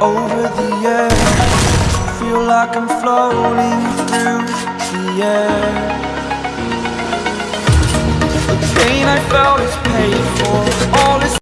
over the air. Feel like I'm floating through the air. The pain I felt is pain.